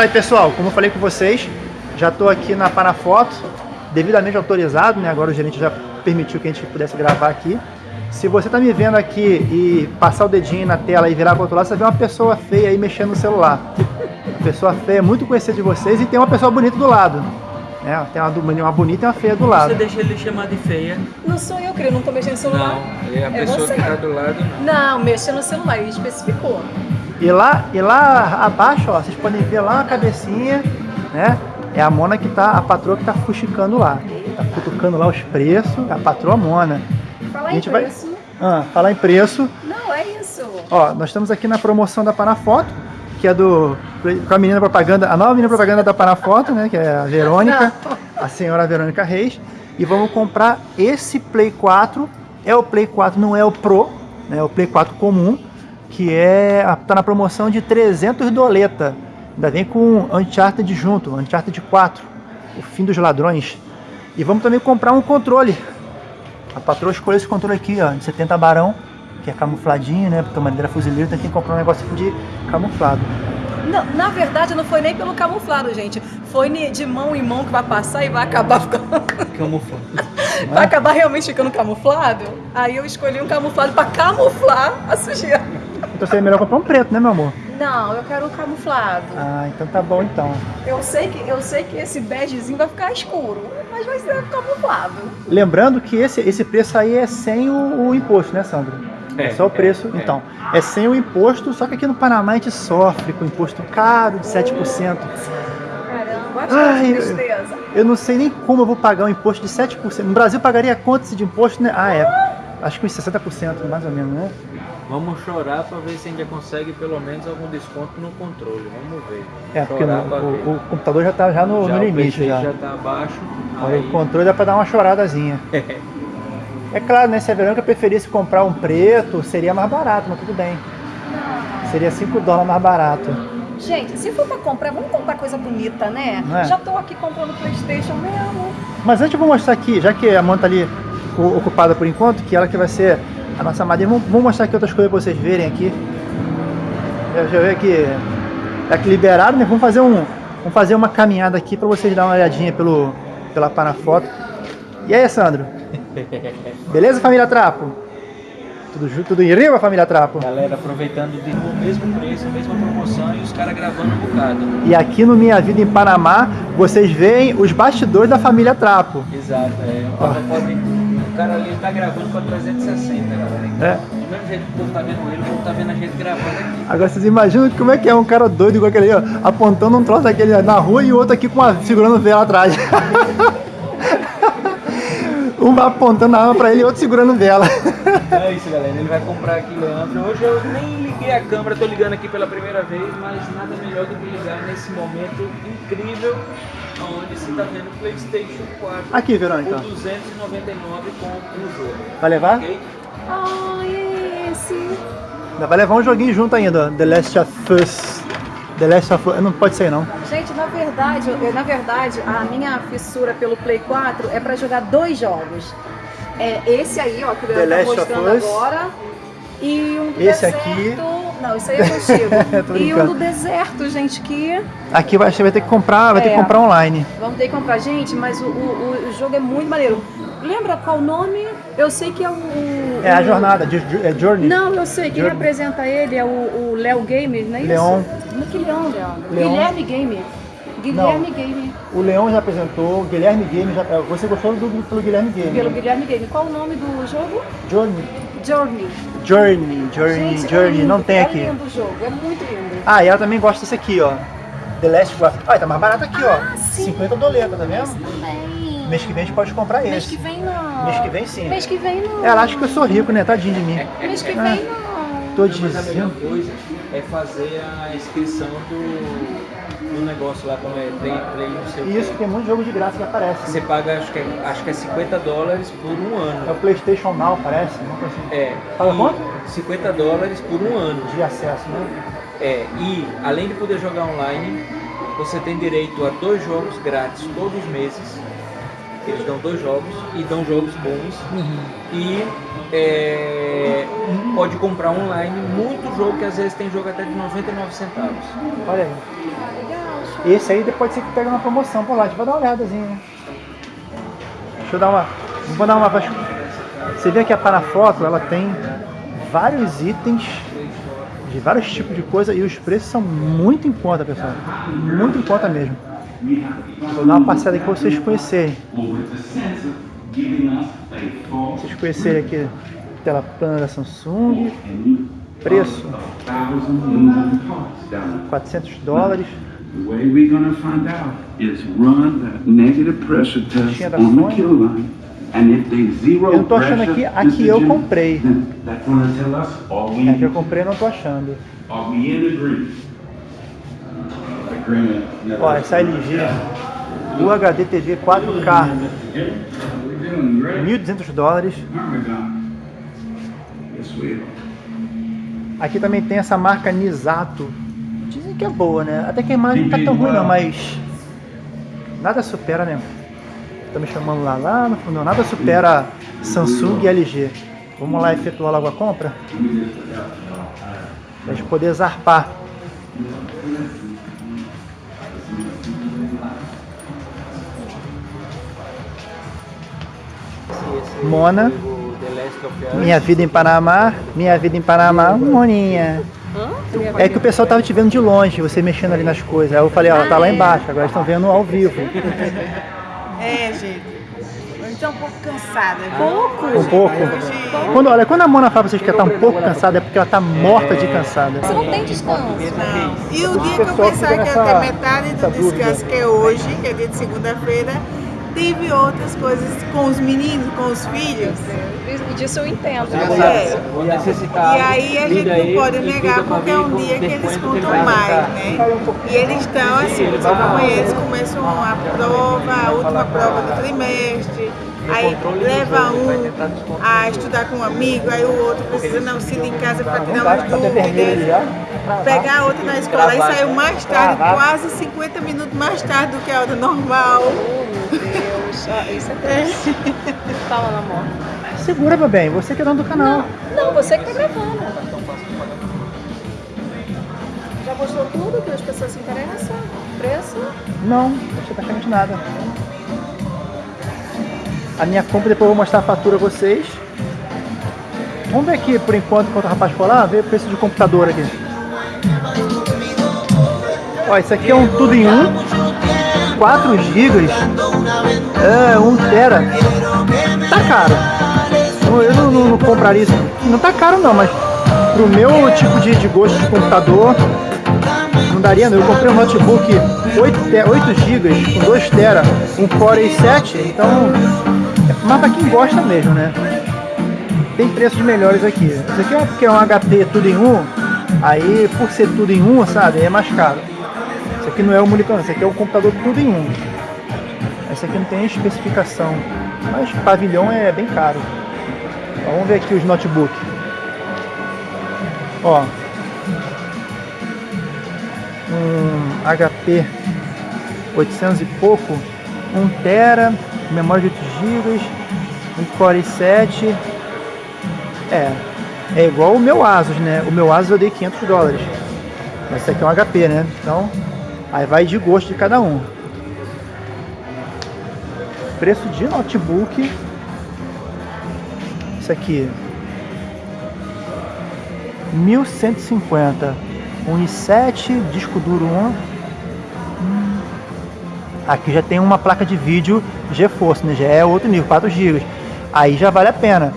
Aí pessoal, como eu falei com vocês, já estou aqui na Panafoto, devidamente autorizado, né? Agora o gerente já permitiu que a gente pudesse gravar aqui. Se você está me vendo aqui e passar o dedinho na tela e virar para o outro lado, você vê uma pessoa feia aí mexendo no celular. Uma pessoa feia, muito conhecida de vocês, e tem uma pessoa bonita do lado. Né? Tem uma, uma bonita e uma feia do lado. Você deixa ele chamar de feia? Não sou eu, creio, não tô mexendo no celular. Não, é a pessoa você. que tá do lado, não. Não, mexa no celular, ele especificou. E lá, e lá abaixo, ó, vocês podem ver lá a cabecinha, né? É a Mona que tá, a patroa que tá fuxicando lá. Tá cutucando lá os preços, a patroa Mona. Falar A em gente vai- preço. Ah, falar em preço, Não, é isso. ó, nós estamos aqui na promoção da Panafoto, que é do com a menina propaganda, a nova menina propaganda da Panafoto, né, que é a Verônica, a senhora Verônica Reis, e vamos comprar esse Play 4, é o Play 4, não é o Pro, né, é o Play 4 comum, que é tá na promoção de 300 doleta. Ainda vem com Uncharted junto, Uncharted 4, o fim dos ladrões. E vamos também comprar um controle. A patroa escolheu esse controle aqui, ó, de 70 barão, que é camufladinho, né? Porque a madeira fuzileira tem que comprar um negócio de camuflado. Não, na verdade, não foi nem pelo camuflado, gente. Foi de mão em mão que vai passar e vai acabar ficando... Camuflado. vai acabar realmente ficando camuflado. Aí eu escolhi um camuflado pra camuflar a sujeira. Então seria melhor comprar um preto, né, meu amor? Não, eu quero um camuflado. Ah, então tá bom então. Eu sei que, eu sei que esse begezinho vai ficar escuro, mas vai ser camuflado. Lembrando que esse, esse preço aí é sem o, o imposto, né, Sandro? É, É, só o preço. é, é. então, é sem o imposto, só que aqui no Panamá a gente sofre com imposto caro de 7%. Caramba, acho Ai, que eu- tristeza. Eu não sei nem como eu vou pagar um imposto de 7%. No Brasil pagaria quanto esse de imposto, né? Ah, é. Acho que uns 60%, mais ou menos, né? Vamos chorar pra ver se a gente já consegue pelo menos algum desconto no controle. Vamos ver. É, porque no- o, o computador já tá já no, já no limite. Já. já tá abaixo. Aí o controle dá pra dar uma choradazinha. É claro, né? Se a Verônica preferisse comprar um preto, seria mais barato, mas tudo bem. Seria 5 dólares mais barato. Gente, se for pra comprar, vamos comprar coisa bonita, né? É? Já tô aqui comprando Playstation mesmo. Mas antes eu vou mostrar aqui, já que a mão tá ali ocupada por enquanto, que ela que vai ser a nossa madeira, vamos, vamos mostrar aqui outras coisas pra vocês verem aqui. Eu já vi aqui, tá aqui liberado, né? Vamos fazer, um, vamos fazer uma caminhada aqui pra vocês darem uma olhadinha pelo, pela Panafoto. E aí, Sandro? Beleza, família Trapo? Tudo, tudo em riba, família Trapo? Galera, aproveitando de o mesmo preço, a mesma promoção e os caras gravando um bocado. E aqui no Minha Vida em Panamá, vocês veem os bastidores da família Trapo. Exato, é. O cara, pode, o cara ali tá gravando com a 360, galera. É. Do mesmo jeito que o povo tá vendo ele, o povo tá vendo a gente gravando aqui. Agora vocês imaginam como é que é um cara doido igual aquele aí, ó, apontando um troço daquele na rua e o outro aqui com uma, segurando vela atrás. um apontando a arma pra ele e outro segurando vela. É isso, galera. Ele vai comprar aqui, Leandro. Hoje eu nem liguei a câmera, tô ligando aqui pela primeira vez, mas nada melhor do que ligar nesse momento incrível onde você tá vendo o PlayStation 4 Aqui, Verônica. por 299 com o jogo. Vai levar? Ok? Ai, esse. Ainda vai levar um joguinho junto ainda, ó, The Last of Us. The Last of Us, não pode ser não. Gente, na verdade, eu- na verdade, a minha fissura pelo Play 4 é pra jogar dois jogos. É esse aí, ó, que o Leandro tá mostrando agora. E um do Esse deserto. aqui. Não, isso aí é contigo. E um do deserto, gente, que Aqui vai, vai ter que comprar, vai ter que É. comprar online. vamos ter que comprar, gente, mas o, o, o jogo é muito maneiro. Lembra qual o nome? Eu sei que é o. É a jornada, é Journey. Não, eu sei, quem Journey. representa ele é o, Léo Gamer, não é Leon. isso? Não, que Leon, Leandro? Leon. Guilherme Gamer. Guilherme Gamer. O Leão já apresentou, o Guilherme Game já. é, Você gostou do, pelo Guilherme Game? Pelo né? Guilherme Gamer. Qual o nome do jogo? Journey. Journey. Journey, Journey, Gente, é Journey, lindo, não tem é aqui. lindo o jogo, é muito lindo. Ah, e ela também gosta desse aqui, ó. The Last of Us. Olha, tá mais barato aqui, ó. Ah, sim. 50 doleta, tá vendo? Também. Mês que vem a gente pode comprar Mês esse. que vem não. Mês que vem sim. Mês que vem não. Ela acha que eu sou rico, né? Tadinho de mim. Mês que Ah. vem não. Tô Não, mas a melhor dizendo. coisa é fazer a inscrição do, do negócio lá, como é Play, play não sei o quê. Isso, tem muito jogo de graça que aparece. Você paga, acho que, é, acho que é 50 dólares por um É o ano. Playstation Now, parece. Coisa assim. É. Paga quanto? 50 dólares por um ano. De acesso, né? É, e além de poder jogar online, você tem direito a dois jogos grátis todos os meses. Eles dão dois jogos e dão jogos bons. E é, pode comprar online muito jogo que às vezes tem jogo até de 99 centavos. Olha aí. Esse aí depois você que pega uma promoção por lá, a gente vai dar uma olhadazinha. né? Deixa eu dar uma. Vou dar uma. Você vê que a Panafoto ela tem vários itens de vários tipos de coisa e os preços são muito em conta, pessoal. Muito em conta mesmo. Vou dar uma passada aqui para vocês conhecerem. Vocês conhecerem aqui a tela plana da Samsung. Preço 400 dólares. The way we're gonna find out is run the negative pressure test Tinha da on the Sony? kill line. And if they zero Eu não tô achando aqui, a que eu comprei. É que eu comprei não tô achando. Ó, essa LG UHD TV 4K, We're doing great. 1.200 dólares. Aqui também tem essa marca Nisato. Dizem que é boa, né? Até que a imagem não tá tão ruim não, mas nada supera, né? Tá me chamando lá, lá no fundo, nada supera Samsung e LG. Vamos lá efetuar logo a compra? Pra gente poder zarpar. Mona. Minha vida em Panamá, minha vida em Panamá, Moninha. É que o pessoal tava te vendo de longe, você mexendo ali nas coisas. Aí eu falei, ó, tá lá embaixo, agora estão vendo ao vivo. É, gente. Eu estou um pouco cansada. Pouco? Um pouco. Quando, olha, quando a Mona fala pra vocês que ela tá um pouco cansada, é porque ela tá morta de cansada. Você não tem descanso. não. E o dia que eu pensava que ia nessa- ter metade do descanso, que é hoje, que é dia de segunda-feira, tive outras coisas com os meninos, com os filhos. E disso eu entendo. Né? É. necessitado, E aí a gente não pode negar porque é um dia que eles contam mais, entrar. né? E eles estão assim, os companheiros começam a prova, a última prova do trimestre, aí leva um a estudar com um amigo, aí o outro precisa não se em casa para Não tirar umas dúvidas. Pegar outra na escola e Gravado. saiu mais tarde, quase 50 minutos mais tarde do que a hora normal. Oh, meu Deus. Isso é triste. Fala, amor. Segura, meu bem, você que é dono do canal. Não, você que tá gravando. Já mostrou tudo que as pessoas se interessam? Preço? Não, não achei praticamente nada. A minha compra, depois eu vou mostrar a fatura a vocês. Vamos ver aqui, por enquanto, enquanto o rapaz for lá, ver o preço de computador aqui. Ó, isso aqui é um tudo em um, 4 GB, é, 1 tera. Tá caro. Eu- não, não- não compraria isso. Não tá caro não, mas pro meu tipo de, de gosto de computador, não daria não. Eu comprei um notebook 8, te- 8 GB com 2 tera, um Core i7, então mais pra quem gosta mesmo, né? Tem preços melhores aqui. Isso aqui é porque é um HP tudo em um, aí por ser tudo em um, sabe, é mais caro. Isso aqui não é o Mulicão, isso aqui é o computador tudo em um. Esse aqui não tem especificação, mas pavilhão é bem caro. Ó, vamos ver aqui os notebooks. Ó, um HP 800 e pouco, 1 tera, memória de 8 GB, um Core i7. É, é igual o meu Asus, né? O meu Asus eu dei 500 dólares. Mas esse aqui é um HP, né? Então, aí vai de gosto de cada um. Preço de notebook. Isso aqui. 1150. Um i7, disco duro 1. Hum. Aqui já tem uma placa de vídeo GeForce, né? Já é outro nível, 4 GB. Aí já vale a pena.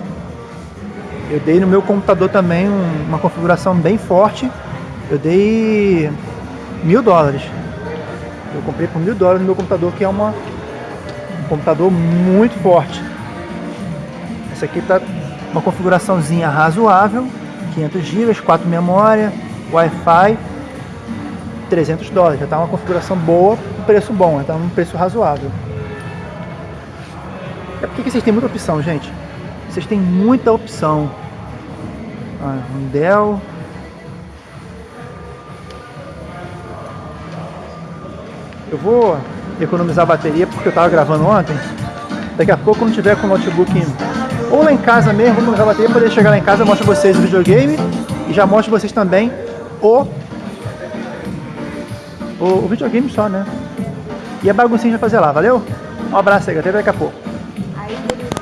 Eu dei no meu computador também um- uma configuração bem forte. Eu dei mil dólares. Eu comprei por mil dólares no meu computador, que é uma, um computador muito forte. Esse aqui tá uma configuraçãozinha razoável, 500 GB, 4 memória, Wi-Fi, 300 dólares. Já tá uma configuração boa, preço bom, tá um preço razoável. É porque que vocês têm muita opção, gente. Vocês têm muita opção. Ah, um Dell. Eu vou economizar a bateria porque eu estava gravando ontem. Daqui a pouco, quando tiver com o notebook ou lá em casa mesmo, vou economizar a bateria para poder chegar lá em casa, eu mostro vocês o videogame e já mostro vocês também o o, o videogame só, né? E a baguncinha vai fazer lá, valeu? Um abraço aí, até daqui a pouco.